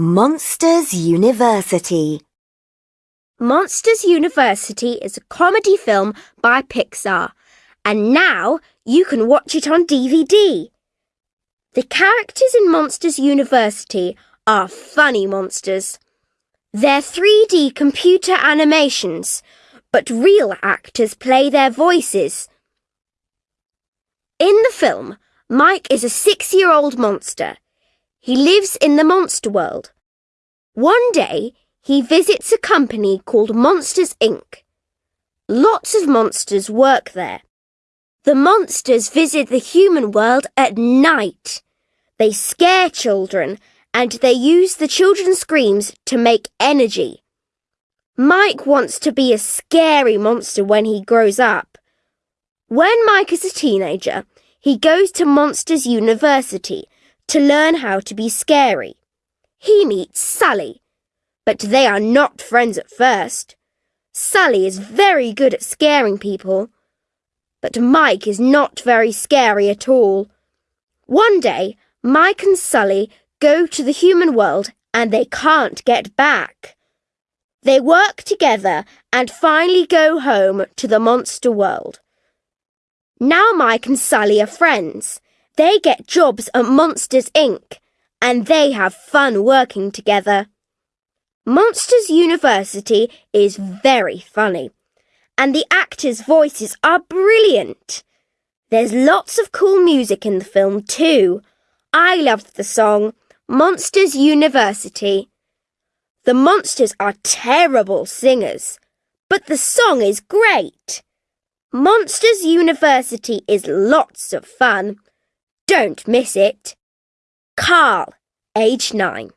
Monsters University. Monsters University is a comedy film by Pixar, and now you can watch it on DVD. The characters in Monsters University are funny monsters. They're 3D computer animations, but real actors play their voices. In the film, Mike is a six year old monster. He lives in the monster world. One day, he visits a company called Monsters Inc. Lots of monsters work there. The monsters visit the human world at night. They scare children and they use the children's screams to make energy. Mike wants to be a scary monster when he grows up. When Mike is a teenager, he goes to Monsters University to learn how to be scary. He meets Sully, but they are not friends at first. Sully is very good at scaring people, but Mike is not very scary at all. One day, Mike and Sully go to the human world and they can't get back. They work together and finally go home to the monster world. Now Mike and Sully are friends. They get jobs at Monsters Inc. and they have fun working together. Monsters University is very funny and the actors' voices are brilliant. There's lots of cool music in the film too. I loved the song Monsters University. The monsters are terrible singers, but the song is great. Monsters University is lots of fun. Don't miss it. Carl, age 9.